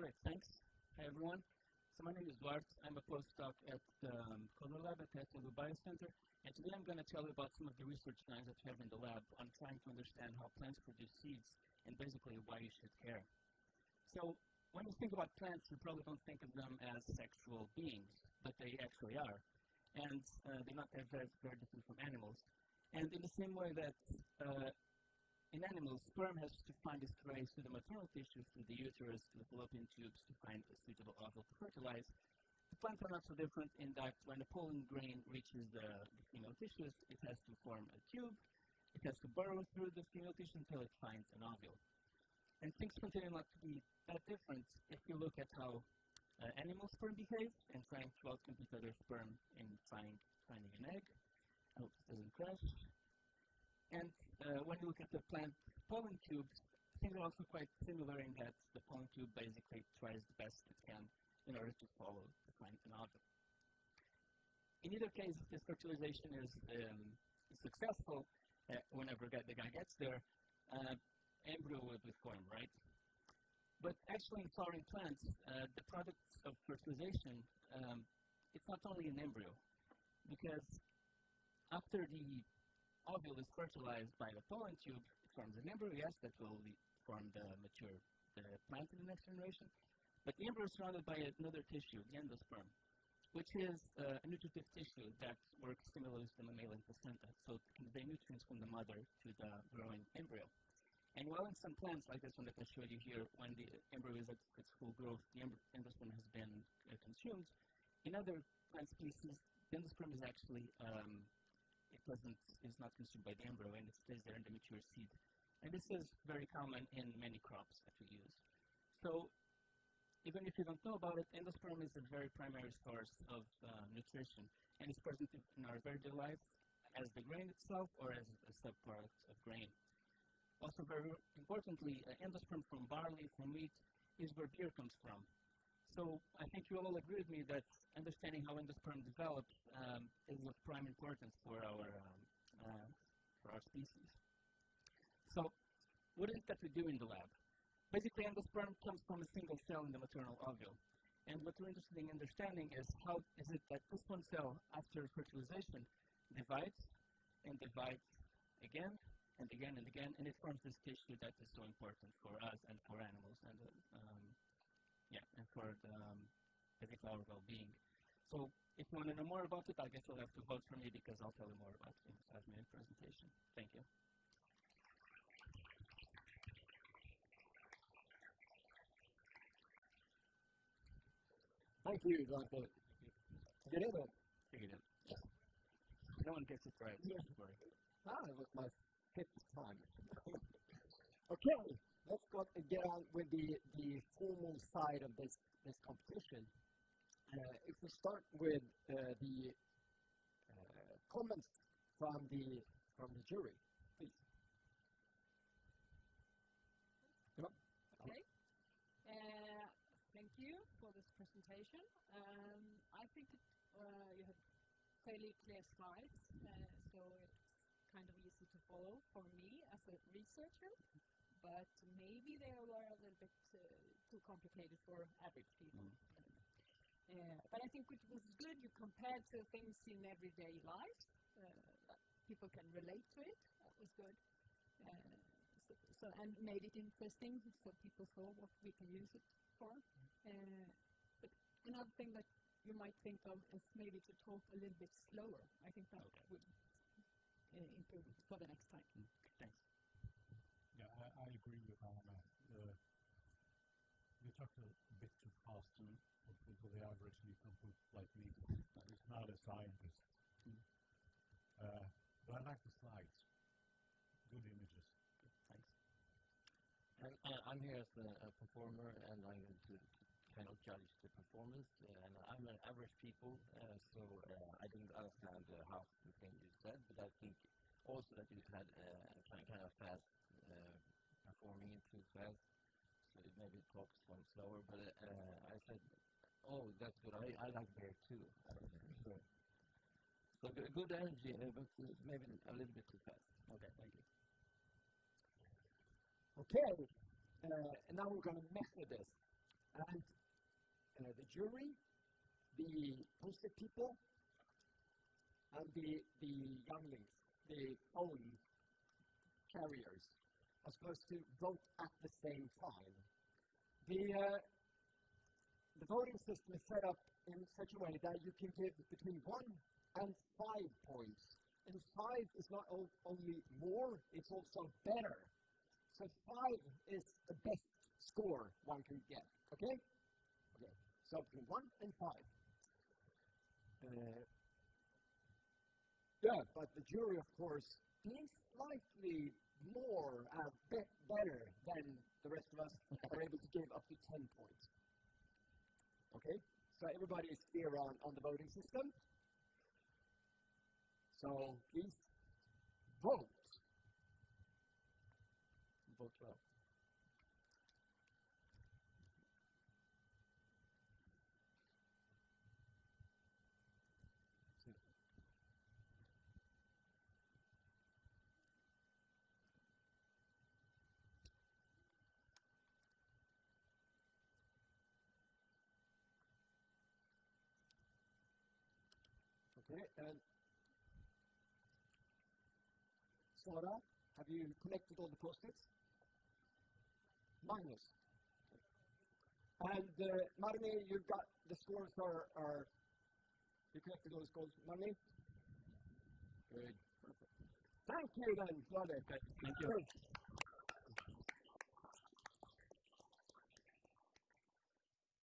Great, thanks. Hi, everyone. So my name is Bart. I'm a postdoc at the um, Köhler Lab at the Biocenter. And today I'm going to tell you about some of the research lines that we have in the lab on trying to understand how plants produce seeds and basically why you should care. So when you think about plants, you probably don't think of them as sexual beings, but they actually are. And uh, they're not they're very, very different from animals. And in the same way that uh, in animals, sperm has to find its way through the maternal tissue, through the uterus, to the fallopian tubes to find a suitable ovule to fertilize. The plants are not so different in that when the pollen grain reaches the, the female tissues, it has to form a tube, it has to burrow through the female tissue until it finds an ovule. And things continue not to be that different if you look at how uh, animal sperm behave and trying to outcompete other sperm in find, finding an egg. I hope it doesn't crash. And uh, when you look at the plant pollen tubes, things are also quite similar in that the pollen tube basically tries the best it can in order to follow the plant and object. In either case, if this fertilization is um, successful, uh, whenever the guy gets there, uh, embryo will be formed, right? But actually, in flowering plants, uh, the products of fertilization, um, it's not only an embryo, because after the ovule is fertilized by the pollen tube, it forms an embryo, yes, that will form the mature the plant in the next generation. But the embryo is surrounded by another tissue, the endosperm, which is uh, a nutritive tissue that works similarly to the mammalian placenta. So it can nutrients from the mother to the growing embryo. And while in some plants, like this one that I showed you here, when the embryo is at its full growth, the endosperm has been uh, consumed. In other plant species, the endosperm is actually, um, it doesn't, is not consumed by the embryo and it stays there in the mature seed. And this is very common in many crops that we use. So even if you don't know about it, endosperm is a very primary source of uh, nutrition and it's present in our very life as the grain itself or as a subproduct of grain. Also very importantly, uh, endosperm from barley, from wheat, is where beer comes from. So I think you all agree with me that understanding how endosperm develops um, is of prime importance for our, um, uh, for our species. So what is it that we do in the lab? Basically, endosperm comes from a single cell in the maternal ovule. And what we're interested in understanding is how is it that this one cell, after fertilization, divides and divides again and again and again, and it forms this tissue that is so important for us and for animals and uh, um, yeah, and for the um, our well-being. So if you want to know more about it, I guess you'll have to vote for me because I'll tell you more about it in the five-minute presentation. Thank you. Thank you, Dr. Get in it. Figured it. No one gets it right. Yeah. Ah, it was my fifth time. okay, let's go get on with the, the formal side of this, this competition. Uh, if we start with uh, the uh, comments from the from the jury, please. Yep. Okay. Uh, thank you for this presentation. Um, I think it, uh, you have fairly clear slides, uh, so it's kind of easy to follow for me as a researcher, but maybe they were a little bit uh, too complicated for average people. Uh, but I think it was good you compared to things in everyday life. Uh, people can relate to it. That was good. Uh, so, so, and made it interesting so people saw what we can use it for. Uh, but another thing that you might think of is maybe to talk a little bit slower. I think that Okay. would uh, improve for the next time. Thanks. Yeah, I, I agree with Alma. Uh, talked a bit too fast Mm. for, the average Newfoundland like me is not a scientist. Mm. Uh, but I like the slides. Good images. Thanks. And uh, I'm here as a, a performer, and I'm going to kind of judge the performance. And I'm an average people, uh, so uh, I didn't understand uh, half the thing you said, but I think also that you had uh, kind of fast uh, performing too fast, it maybe talks one slower. But uh, I said, oh, that's good. I, I like beer too. so, so good, energy, uh, but maybe a little bit too fast. Okay, thank you. Okay, uh, and now we're going to with this. And uh, the jury, the posted people, and the, the younglings, the phone carriers, are supposed to vote at the same time. The, uh, the voting system is set up in such a way that you can give between one and five points. And five is not only more, it's also better. So five is the best score one can get. Okay? Okay. So between one and five. Uh, yeah, but the jury, of course, being slightly more uh, be- better than the rest of us, are able to give up to 10 points. Okay? So everybody is clear on, on the voting system. So please vote. Vote well. And Sora, have you connected all the post-its? Magnus. And uh, Marni, you've got the scores are, are you connected all the scores, Marni? Good. Perfect. Thank you then, Flade. Thank you.